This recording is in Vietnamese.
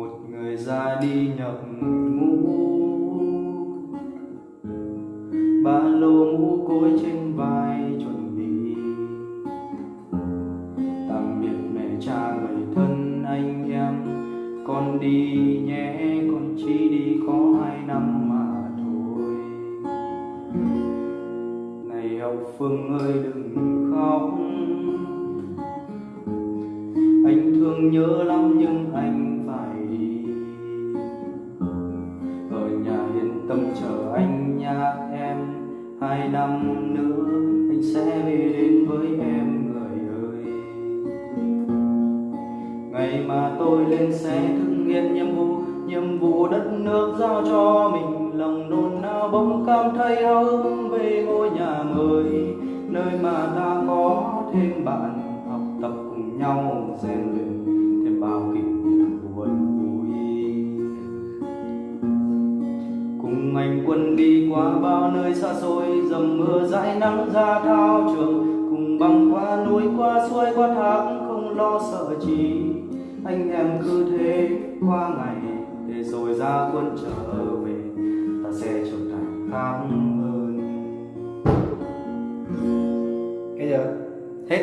một người ra đi nhập ngũ. Ba lô mũ cối trên vai chuẩn bị. Tạm biệt mẹ cha người thân anh em. Con đi nhé, con chỉ đi có hai năm mà thôi. Này hậu phương ơi, đừng khóc. Anh thương nhớ lắm nhưng anh tâm chờ anh nha em. Hai năm nữa anh sẽ về đến với em, người ơi. Ngày mà tôi lên xe thực hiện nhiệm vụ nhiệm vụ đất nước giao cho mình. Lòng nôn nao bỗng cảm thấy háo hứng về ngôi nhà mới. Nơi mà ta có thêm bạn, học tập cùng nhau, rèn luyện cùng anh quân đi qua bao nơi xa xôi, dầm mưa dãi nắng ra thao trường. Cùng băng qua núi qua suối qua thác, không lo sợ chi. Anh em cứ thế qua ngày, để rồi ra quân trở về. Ta sẽ trở thành khác hơn. Cái giờ hết.